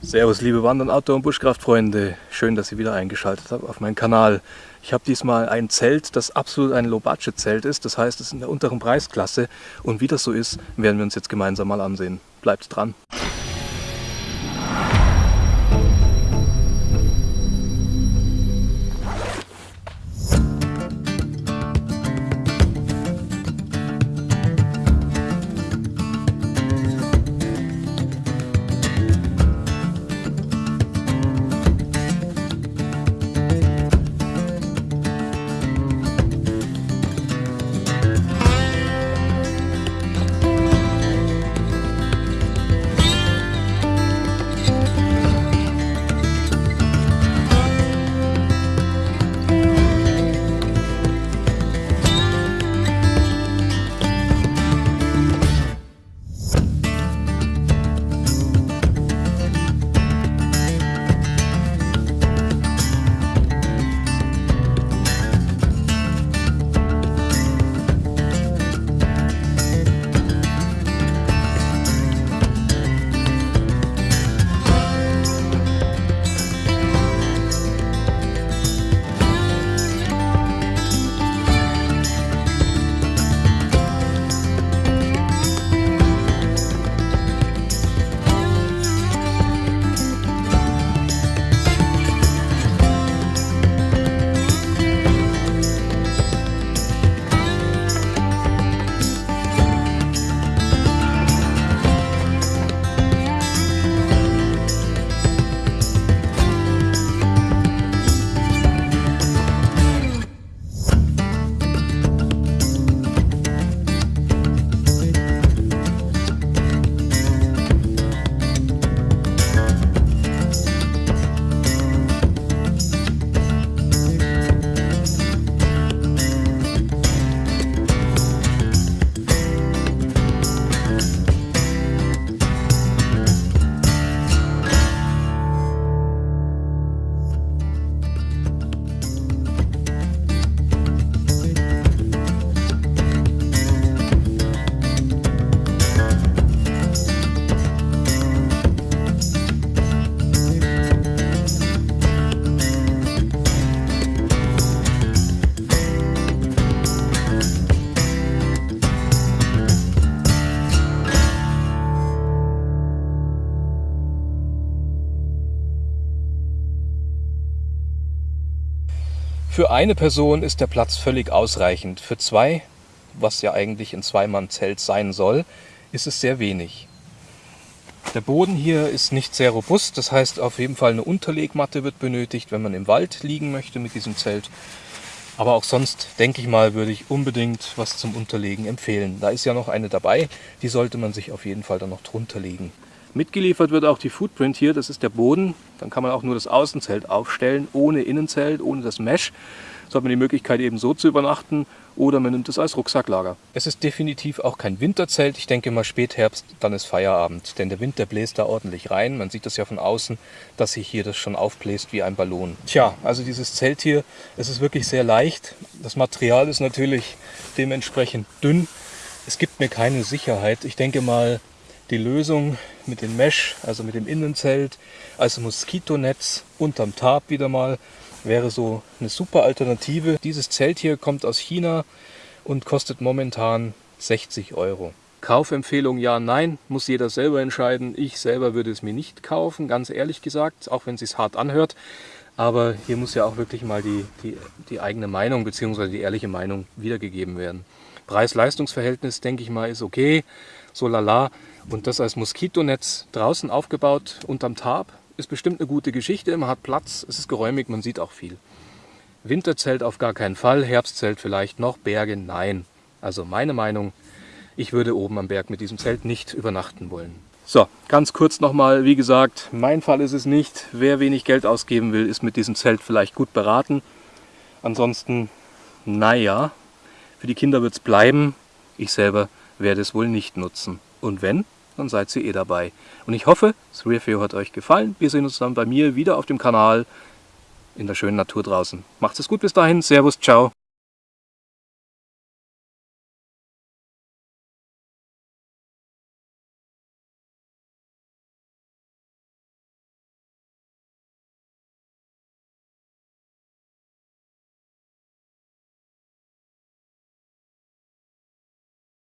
Servus liebe Wandern, Outdoor- und Buschkraftfreunde. Schön, dass ihr wieder eingeschaltet habt auf meinen Kanal. Ich habe diesmal ein Zelt, das absolut ein Low-Budget-Zelt ist. Das heißt, es ist in der unteren Preisklasse. Und wie das so ist, werden wir uns jetzt gemeinsam mal ansehen. Bleibt dran. Für eine Person ist der Platz völlig ausreichend. Für zwei, was ja eigentlich ein Zweimann-Zelt sein soll, ist es sehr wenig. Der Boden hier ist nicht sehr robust, das heißt auf jeden Fall eine Unterlegmatte wird benötigt, wenn man im Wald liegen möchte mit diesem Zelt. Aber auch sonst, denke ich mal, würde ich unbedingt was zum Unterlegen empfehlen. Da ist ja noch eine dabei, die sollte man sich auf jeden Fall dann noch drunter legen. Mitgeliefert wird auch die Footprint hier, das ist der Boden. Dann kann man auch nur das Außenzelt aufstellen, ohne Innenzelt, ohne das Mesh. So hat man die Möglichkeit eben so zu übernachten oder man nimmt es als Rucksacklager. Es ist definitiv auch kein Winterzelt. Ich denke mal Spätherbst, dann ist Feierabend. Denn der Wind, der bläst da ordentlich rein. Man sieht das ja von außen, dass sich hier das schon aufbläst wie ein Ballon. Tja, also dieses Zelt hier, es ist wirklich sehr leicht. Das Material ist natürlich dementsprechend dünn. Es gibt mir keine Sicherheit. Ich denke mal, die Lösung mit dem Mesh, also mit dem Innenzelt, als Moskitonetz unterm Tarp wieder mal, wäre so eine super Alternative. Dieses Zelt hier kommt aus China und kostet momentan 60 Euro. Kaufempfehlung ja, nein, muss jeder selber entscheiden. Ich selber würde es mir nicht kaufen, ganz ehrlich gesagt, auch wenn es sich hart anhört. Aber hier muss ja auch wirklich mal die, die, die eigene Meinung bzw. die ehrliche Meinung wiedergegeben werden. Preis-Leistungs-Verhältnis, denke ich mal, ist okay, so lala. Und das als Moskitonetz draußen aufgebaut unterm Tarp ist bestimmt eine gute Geschichte. Man hat Platz, es ist geräumig, man sieht auch viel. Winterzelt auf gar keinen Fall, Herbstzelt vielleicht noch, Berge nein. Also meine Meinung, ich würde oben am Berg mit diesem Zelt nicht übernachten wollen. So, ganz kurz nochmal, wie gesagt, mein Fall ist es nicht. Wer wenig Geld ausgeben will, ist mit diesem Zelt vielleicht gut beraten. Ansonsten, naja, für die Kinder wird es bleiben. Ich selber werde es wohl nicht nutzen. Und wenn, dann seid ihr eh dabei. Und ich hoffe, das Review hat euch gefallen. Wir sehen uns dann bei mir wieder auf dem Kanal in der schönen Natur draußen. Macht es gut bis dahin. Servus, ciao.